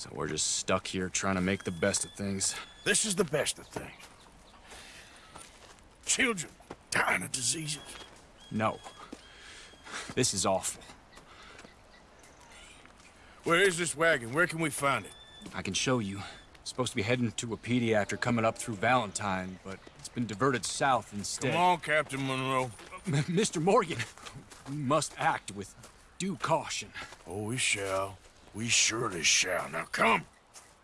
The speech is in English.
So we're just stuck here trying to make the best of things. This is the best of things. Children dying of diseases. No. This is awful. Where is this wagon? Where can we find it? I can show you. Supposed to be heading to a pediatric coming up through Valentine, but it's been diverted south instead. Come on, Captain Monroe. M- Mr. Morgan, we must act with due caution. Oh, we shall. We surely shall. Now come.